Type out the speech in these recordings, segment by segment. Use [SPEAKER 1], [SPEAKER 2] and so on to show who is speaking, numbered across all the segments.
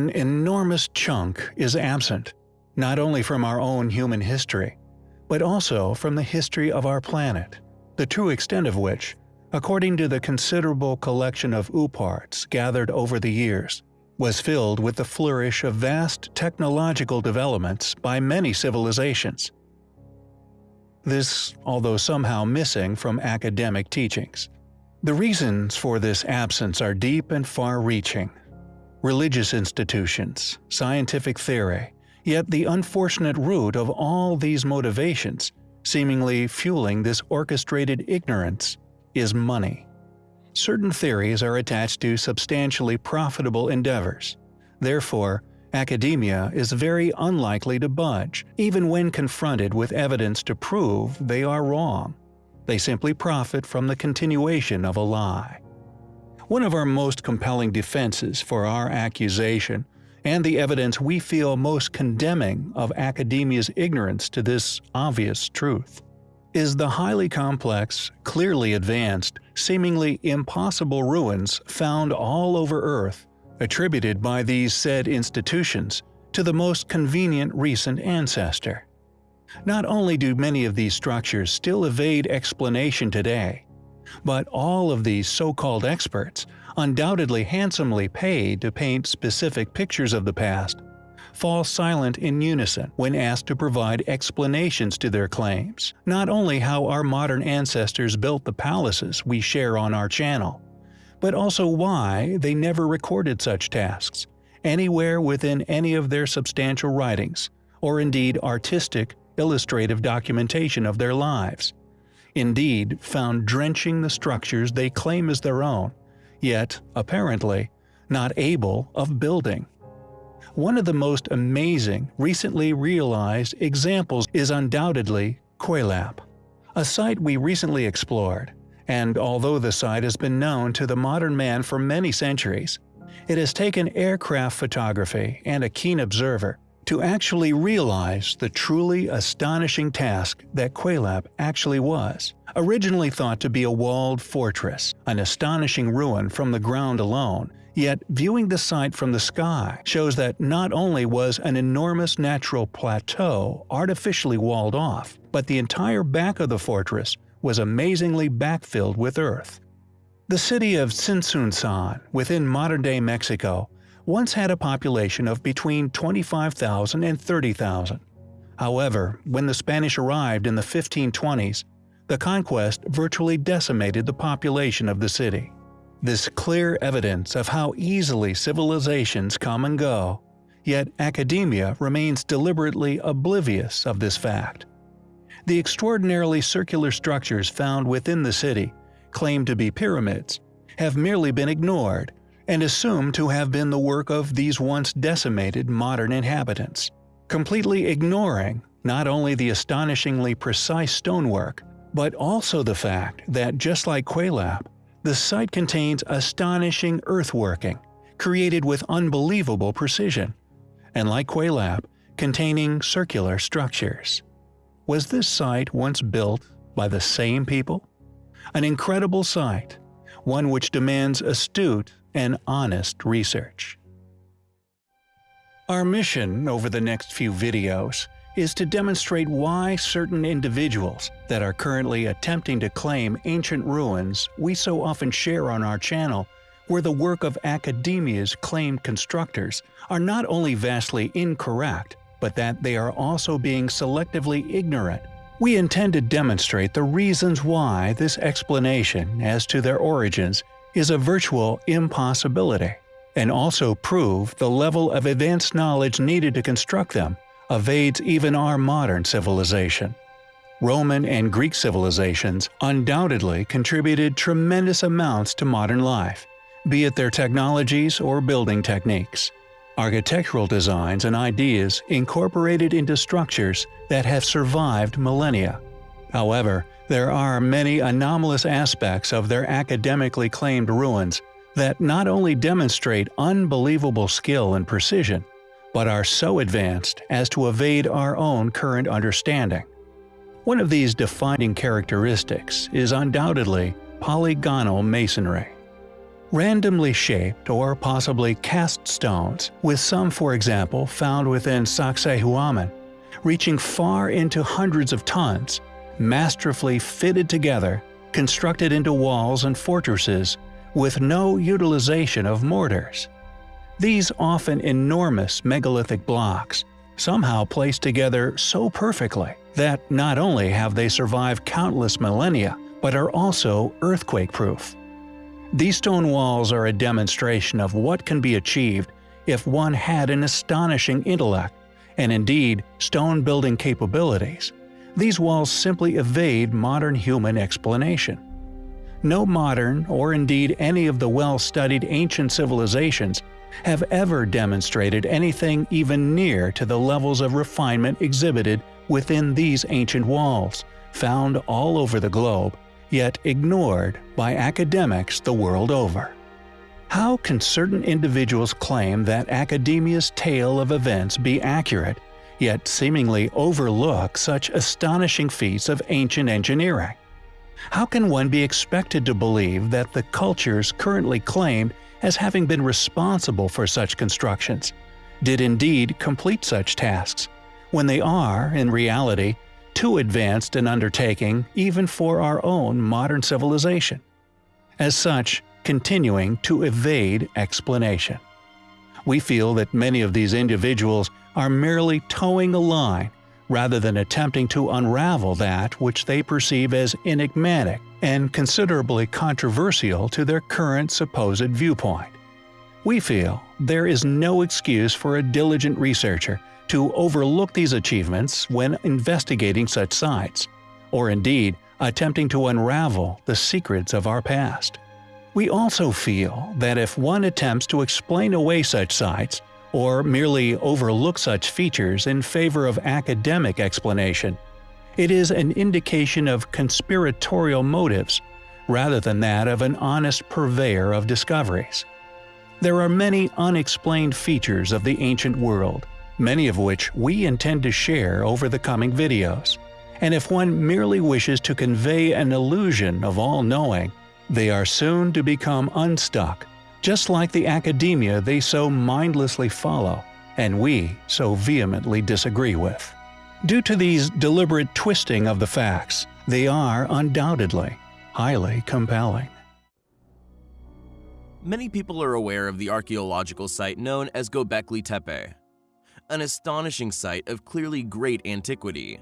[SPEAKER 1] an enormous chunk is absent, not only from our own human history, but also from the history of our planet, the true extent of which, according to the considerable collection of OOPArts gathered over the years, was filled with the flourish of vast technological developments by many civilizations. This, although somehow missing from academic teachings. The reasons for this absence are deep and far-reaching. Religious institutions, scientific theory, Yet the unfortunate root of all these motivations, seemingly fueling this orchestrated ignorance, is money. Certain theories are attached to substantially profitable endeavors. Therefore, academia is very unlikely to budge, even when confronted with evidence to prove they are wrong. They simply profit from the continuation of a lie. One of our most compelling defenses for our accusation and the evidence we feel most condemning of academia's ignorance to this obvious truth, is the highly complex, clearly advanced, seemingly impossible ruins found all over Earth, attributed by these said institutions to the most convenient recent ancestor. Not only do many of these structures still evade explanation today, but all of these so-called experts undoubtedly handsomely paid to paint specific pictures of the past, fall silent in unison when asked to provide explanations to their claims, not only how our modern ancestors built the palaces we share on our channel, but also why they never recorded such tasks, anywhere within any of their substantial writings, or indeed artistic, illustrative documentation of their lives. Indeed, found drenching the structures they claim as their own, yet, apparently, not able of building. One of the most amazing, recently realized examples is undoubtedly Kuelap, a site we recently explored, and although the site has been known to the modern man for many centuries, it has taken aircraft photography and a keen observer to actually realize the truly astonishing task that Kuelap actually was. Originally thought to be a walled fortress, an astonishing ruin from the ground alone, yet viewing the site from the sky shows that not only was an enormous natural plateau artificially walled off, but the entire back of the fortress was amazingly backfilled with earth. The city of Tzintzuntzan, within modern-day Mexico, once had a population of between 25,000 and 30,000. However, when the Spanish arrived in the 1520s, the conquest virtually decimated the population of the city. This clear evidence of how easily civilizations come and go, yet academia remains deliberately oblivious of this fact. The extraordinarily circular structures found within the city, claimed to be pyramids, have merely been ignored and assumed to have been the work of these once decimated modern inhabitants, completely ignoring not only the astonishingly precise stonework, but also the fact that just like Kuelap, the site contains astonishing earthworking, created with unbelievable precision, and like Kuelap, containing circular structures. Was this site once built by the same people? An incredible site, one which demands astute and honest research. Our mission over the next few videos is to demonstrate why certain individuals that are currently attempting to claim ancient ruins we so often share on our channel were the work of academia's claimed constructors are not only vastly incorrect, but that they are also being selectively ignorant. We intend to demonstrate the reasons why this explanation as to their origins is a virtual impossibility, and also prove the level of advanced knowledge needed to construct them evades even our modern civilization. Roman and Greek civilizations undoubtedly contributed tremendous amounts to modern life, be it their technologies or building techniques. Architectural designs and ideas incorporated into structures that have survived millennia. However, there are many anomalous aspects of their academically claimed ruins that not only demonstrate unbelievable skill and precision, but are so advanced as to evade our own current understanding. One of these defining characteristics is undoubtedly polygonal masonry. Randomly shaped or possibly cast stones, with some for example found within Sacsayhuaman, reaching far into hundreds of tons, masterfully fitted together, constructed into walls and fortresses, with no utilization of mortars. These often enormous megalithic blocks, somehow placed together so perfectly that not only have they survived countless millennia, but are also earthquake-proof. These stone walls are a demonstration of what can be achieved if one had an astonishing intellect, and indeed stone building capabilities. These walls simply evade modern human explanation. No modern, or indeed any of the well-studied ancient civilizations, have ever demonstrated anything even near to the levels of refinement exhibited within these ancient walls, found all over the globe yet ignored by academics the world over. How can certain individuals claim that academia's tale of events be accurate, yet seemingly overlook such astonishing feats of ancient engineering? How can one be expected to believe that the cultures currently claimed as having been responsible for such constructions did indeed complete such tasks, when they are, in reality, too advanced an undertaking even for our own modern civilization. As such, continuing to evade explanation. We feel that many of these individuals are merely toeing a line rather than attempting to unravel that which they perceive as enigmatic and considerably controversial to their current supposed viewpoint. We feel there is no excuse for a diligent researcher to overlook these achievements when investigating such sites, or indeed attempting to unravel the secrets of our past. We also feel that if one attempts to explain away such sites, or merely overlook such features in favor of academic explanation, it is an indication of conspiratorial motives rather than that of an honest purveyor of discoveries. There are many unexplained features of the ancient world many of which we intend to share over the coming videos. And if one merely wishes to convey an illusion of all-knowing, they are soon to become unstuck, just like the academia they so mindlessly follow, and we so vehemently disagree with. Due to these deliberate twisting of the facts, they are undoubtedly highly compelling.
[SPEAKER 2] Many people are aware of the archaeological site known as Gobekli Tepe, an astonishing site of clearly great antiquity.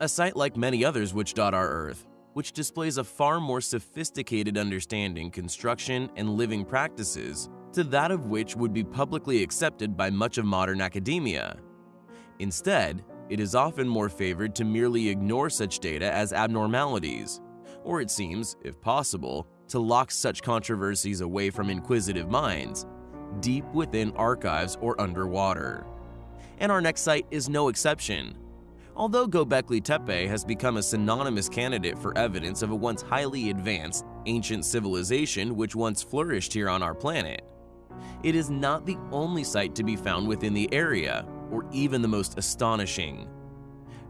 [SPEAKER 2] A site like many others which dot our Earth, which displays a far more sophisticated understanding construction and living practices to that of which would be publicly accepted by much of modern academia. Instead, it is often more favored to merely ignore such data as abnormalities, or it seems, if possible, to lock such controversies away from inquisitive minds, deep within archives or underwater and our next site is no exception. Although Gobekli Tepe has become a synonymous candidate for evidence of a once highly advanced, ancient civilization which once flourished here on our planet, it is not the only site to be found within the area, or even the most astonishing.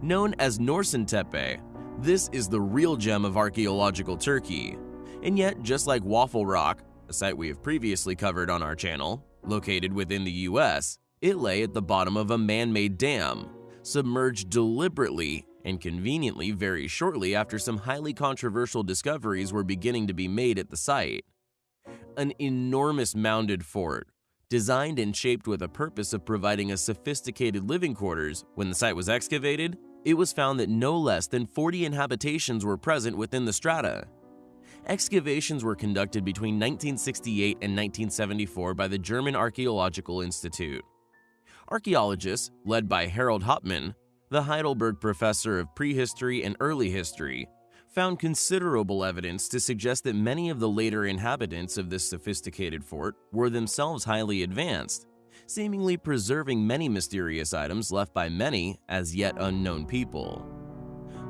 [SPEAKER 2] Known as Norşuntepe, this is the real gem of archaeological Turkey. And yet, just like Waffle Rock, a site we have previously covered on our channel, located within the US, it lay at the bottom of a man-made dam, submerged deliberately and conveniently very shortly after some highly controversial discoveries were beginning to be made at the site. An enormous mounded fort, designed and shaped with a purpose of providing a sophisticated living quarters, when the site was excavated, it was found that no less than 40 inhabitations were present within the strata. Excavations were conducted between 1968 and 1974 by the German Archaeological Institute. Archaeologists, led by Harald Hauptmann, the Heidelberg professor of prehistory and early history, found considerable evidence to suggest that many of the later inhabitants of this sophisticated fort were themselves highly advanced, seemingly preserving many mysterious items left by many as yet unknown people.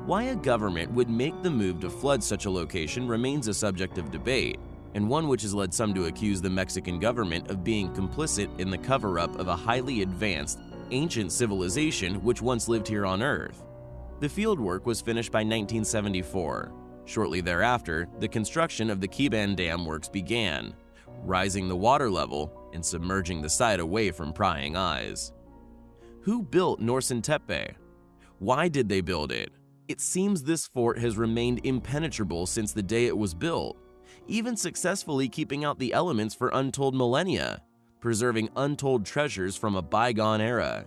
[SPEAKER 2] Why a government would make the move to flood such a location remains a subject of debate, and one which has led some to accuse the Mexican government of being complicit in the cover-up of a highly advanced, ancient civilization which once lived here on Earth. The fieldwork was finished by 1974. Shortly thereafter, the construction of the Keban Dam works began, rising the water level and submerging the site away from prying eyes. Who built Norşuntepe? Why did they build it? It seems this fort has remained impenetrable since the day it was built, even successfully keeping out the elements for untold millennia, preserving untold treasures from a bygone era,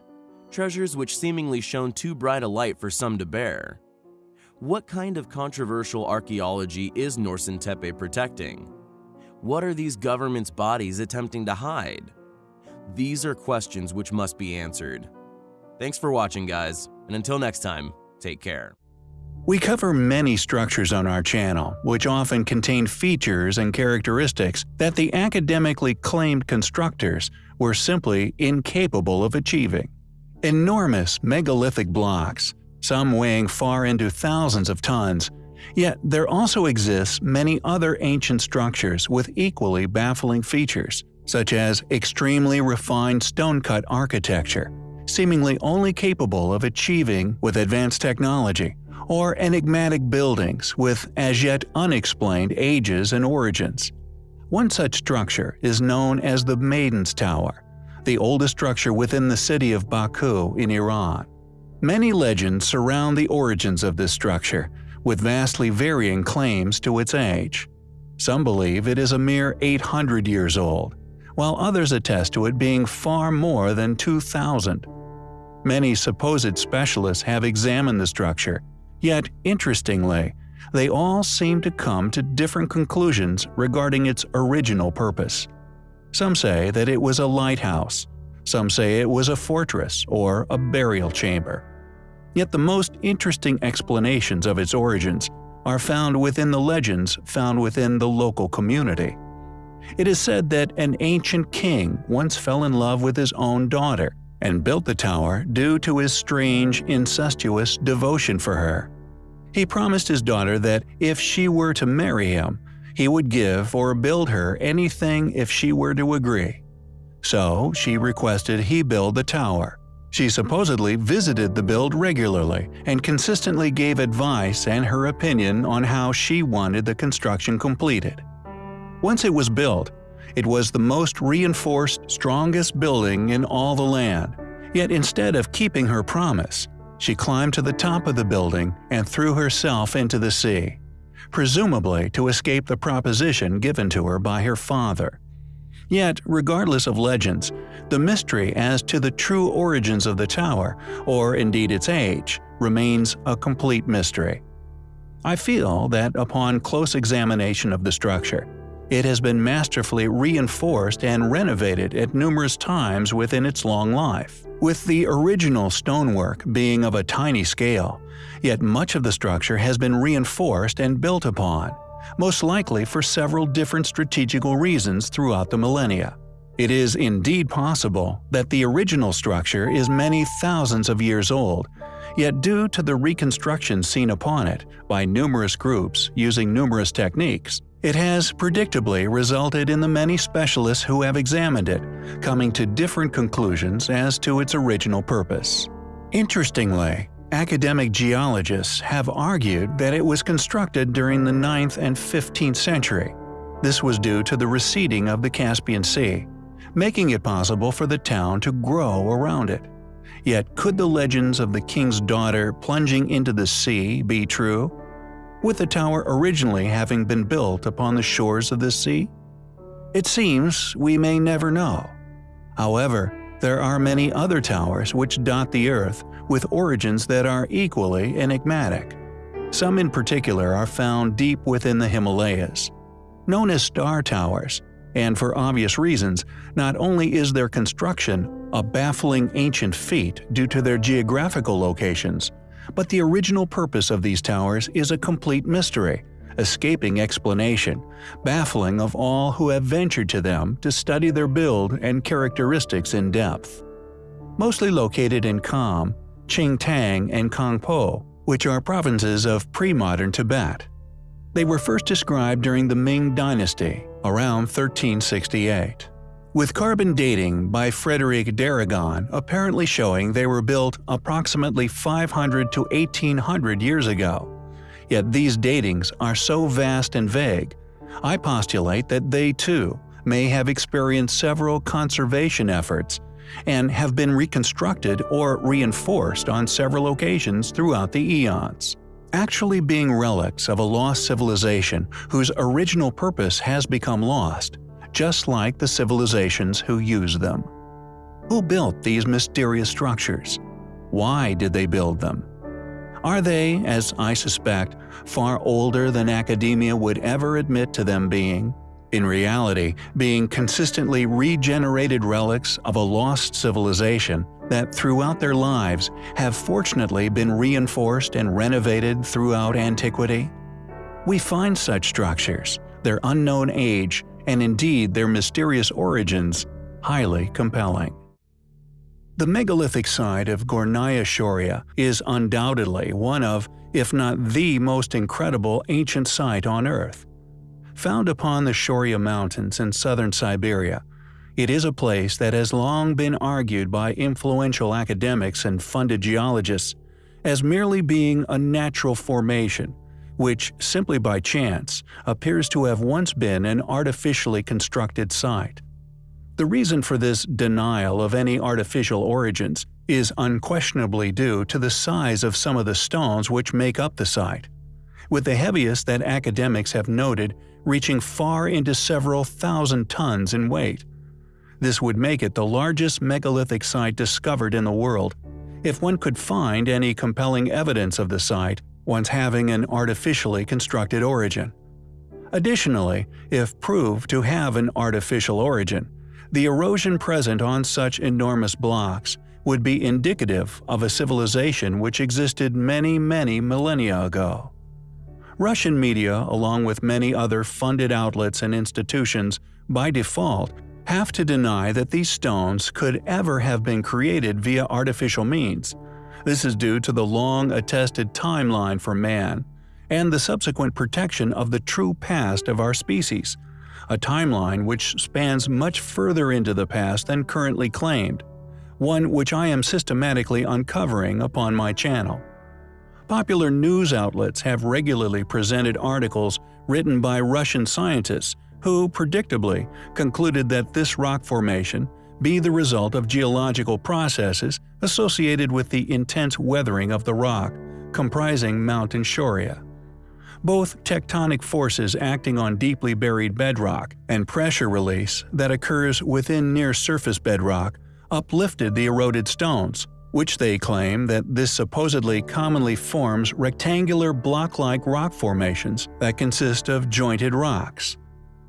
[SPEAKER 2] treasures which seemingly shone too bright a light for some to bear. What kind of controversial archaeology is Norşuntepe protecting? What are these government's bodies attempting to hide? These are questions which must be answered. Thanks for watching, guys, and until next time, take care.
[SPEAKER 1] We cover many structures on our channel, which often contain features and characteristics that the academically claimed constructors were simply incapable of achieving. Enormous megalithic blocks, some weighing far into thousands of tons, yet there also exists many other ancient structures with equally baffling features, such as extremely refined stone-cut architecture, seemingly only capable of achieving with advanced technology, or enigmatic buildings with as yet unexplained ages and origins. One such structure is known as the Maiden's Tower, the oldest structure within the city of Baku in Iran. Many legends surround the origins of this structure, with vastly varying claims to its age. Some believe it is a mere 800 years old, while others attest to it being far more than 2,000. Many supposed specialists have examined the structure Yet, interestingly, they all seem to come to different conclusions regarding its original purpose. Some say that it was a lighthouse, some say it was a fortress or a burial chamber. Yet the most interesting explanations of its origins are found within the legends found within the local community. It is said that an ancient king once fell in love with his own daughter and built the tower due to his strange, incestuous devotion for her. He promised his daughter that if she were to marry him, he would give or build her anything if she were to agree. So she requested he build the tower. She supposedly visited the build regularly and consistently gave advice and her opinion on how she wanted the construction completed. Once it was built, it was the most reinforced, strongest building in all the land. Yet instead of keeping her promise, she climbed to the top of the building and threw herself into the sea, presumably to escape the proposition given to her by her father. Yet, regardless of legends, the mystery as to the true origins of the tower, or indeed its age, remains a complete mystery. I feel that upon close examination of the structure, it has been masterfully reinforced and renovated at numerous times within its long life, with the original stonework being of a tiny scale, yet much of the structure has been reinforced and built upon, most likely for several different strategical reasons throughout the millennia. It is indeed possible that the original structure is many thousands of years old, yet due to the reconstruction seen upon it by numerous groups using numerous techniques, it has predictably resulted in the many specialists who have examined it coming to different conclusions as to its original purpose. Interestingly, academic geologists have argued that it was constructed during the 9th and 15th century. This was due to the receding of the Caspian Sea, making it possible for the town to grow around it. Yet could the legends of the king's daughter plunging into the sea be true? With the tower originally having been built upon the shores of the sea? It seems we may never know. However, there are many other towers which dot the earth with origins that are equally enigmatic. Some in particular are found deep within the Himalayas. Known as star towers, and for obvious reasons, not only is their construction a baffling ancient feat due to their geographical locations, but the original purpose of these towers is a complete mystery, escaping explanation, baffling of all who have ventured to them to study their build and characteristics in depth. Mostly located in Kham, Qingtang, and Kongpo, which are provinces of pre-modern Tibet. They were first described during the Ming dynasty, around 1368 with carbon dating by Frédérique Darragon apparently showing they were built approximately 500 to 1800 years ago. Yet these datings are so vast and vague, I postulate that they too may have experienced several conservation efforts and have been reconstructed or reinforced on several occasions throughout the eons. Actually being relics of a lost civilization whose original purpose has become lost, just like the civilizations who use them. Who built these mysterious structures? Why did they build them? Are they, as I suspect, far older than academia would ever admit to them being? In reality, being consistently regenerated relics of a lost civilization that throughout their lives have fortunately been reinforced and renovated throughout antiquity? We find such structures, their unknown age, and indeed their mysterious origins, highly compelling. The megalithic site of Gornaya Shoria is undoubtedly one of, if not the most incredible ancient site on Earth. Found upon the Shoria Mountains in southern Siberia, it is a place that has long been argued by influential academics and funded geologists as merely being a natural formation, which, simply by chance, appears to have once been an artificially constructed site. The reason for this denial of any artificial origins is unquestionably due to the size of some of the stones which make up the site, with the heaviest that academics have noted reaching far into several thousand tons in weight. This would make it the largest megalithic site discovered in the world, if one could find any compelling evidence of the site once having an artificially constructed origin. Additionally, if proved to have an artificial origin, the erosion present on such enormous blocks would be indicative of a civilization which existed many, many millennia ago. Russian media, along with many other funded outlets and institutions, by default, have to deny that these stones could ever have been created via artificial means. This is due to the long attested timeline for man, and the subsequent protection of the true past of our species – a timeline which spans much further into the past than currently claimed, one which I am systematically uncovering upon my channel. Popular news outlets have regularly presented articles written by Russian scientists who, predictably, concluded that this rock formation be the result of geological processes associated with the intense weathering of the rock comprising Mountain Shoria both tectonic forces acting on deeply buried bedrock and pressure release that occurs within near-surface bedrock uplifted the eroded stones, which they claim that this supposedly commonly forms rectangular block-like rock formations that consist of jointed rocks.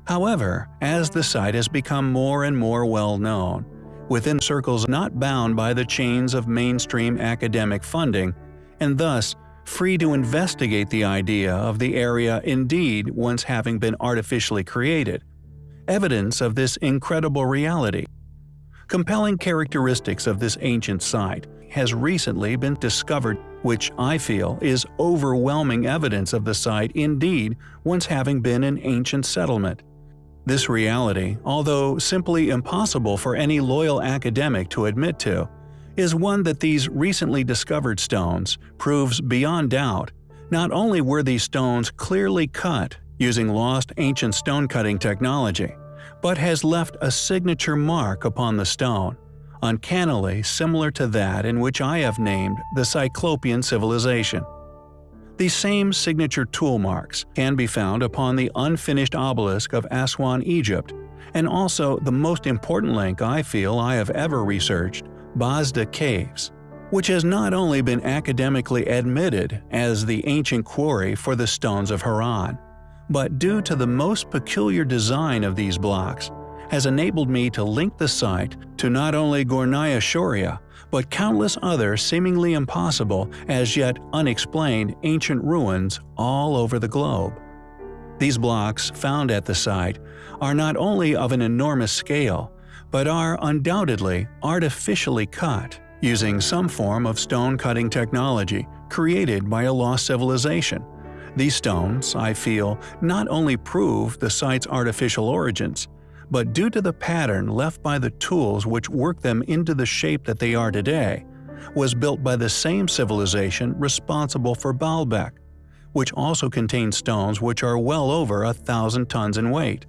[SPEAKER 1] However, as the site has become more and more well known, within circles not bound by the chains of mainstream academic funding, and thus free to investigate the idea of the area indeed once having been artificially created. Evidence of this incredible reality. Compelling characteristics of this ancient site has recently been discovered which I feel is overwhelming evidence of the site indeed once having been an ancient settlement. This reality, although simply impossible for any loyal academic to admit to, is one that these recently discovered stones proves beyond doubt. Not only were these stones clearly cut using lost ancient stone cutting technology, but has left a signature mark upon the stone, uncannily similar to that in which I have named the Cyclopean civilization. These same signature tool marks can be found upon the unfinished obelisk of Aswan, Egypt, and also the most important link I feel I have ever researched Bazda Caves, which has not only been academically admitted as the ancient quarry for the stones of Haran, but due to the most peculiar design of these blocks, has enabled me to link the site to not only Gornaya Shoria, but countless other seemingly impossible, as yet unexplained ancient ruins all over the globe. These blocks found at the site are not only of an enormous scale, but are undoubtedly artificially cut using some form of stone cutting technology created by a lost civilization. These stones, I feel, not only prove the site's artificial origins, but due to the pattern left by the tools which worked them into the shape that they are today, was built by the same civilization responsible for Baalbek, which also contains stones which are well over a thousand tons in weight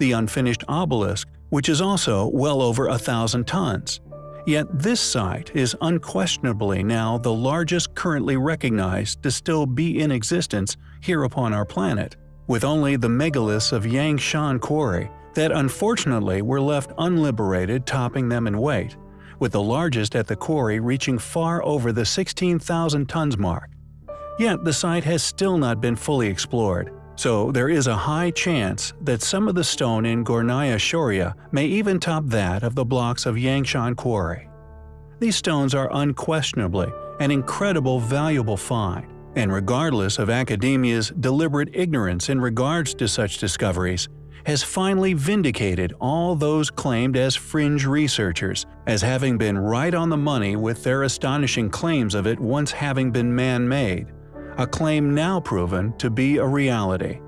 [SPEAKER 1] the unfinished obelisk, which is also well over a thousand tons. Yet this site is unquestionably now the largest currently recognized to still be in existence here upon our planet, with only the megaliths of Yangshan Quarry that unfortunately were left unliberated topping them in weight, with the largest at the quarry reaching far over the 16,000 tons mark. Yet the site has still not been fully explored, so there is a high chance that some of the stone in Gornaya Shoria may even top that of the blocks of Yangshan Quarry. These stones are unquestionably an incredible valuable find, and regardless of academia's deliberate ignorance in regards to such discoveries, has finally vindicated all those claimed as fringe researchers as having been right on the money with their astonishing claims of it once having been man-made a claim now proven to be a reality.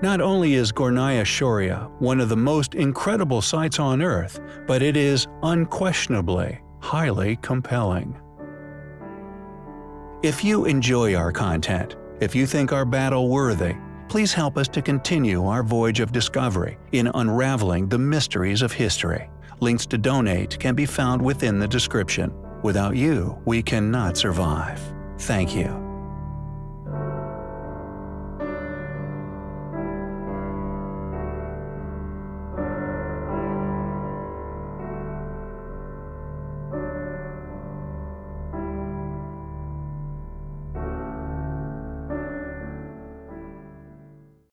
[SPEAKER 1] Not only is Gornaya Shoria one of the most incredible sights on Earth, but it is unquestionably highly compelling. If you enjoy our content, if you think our battle worthy, please help us to continue our voyage of discovery in unraveling the mysteries of history. Links to donate can be found within the description. Without you, we cannot survive. Thank you.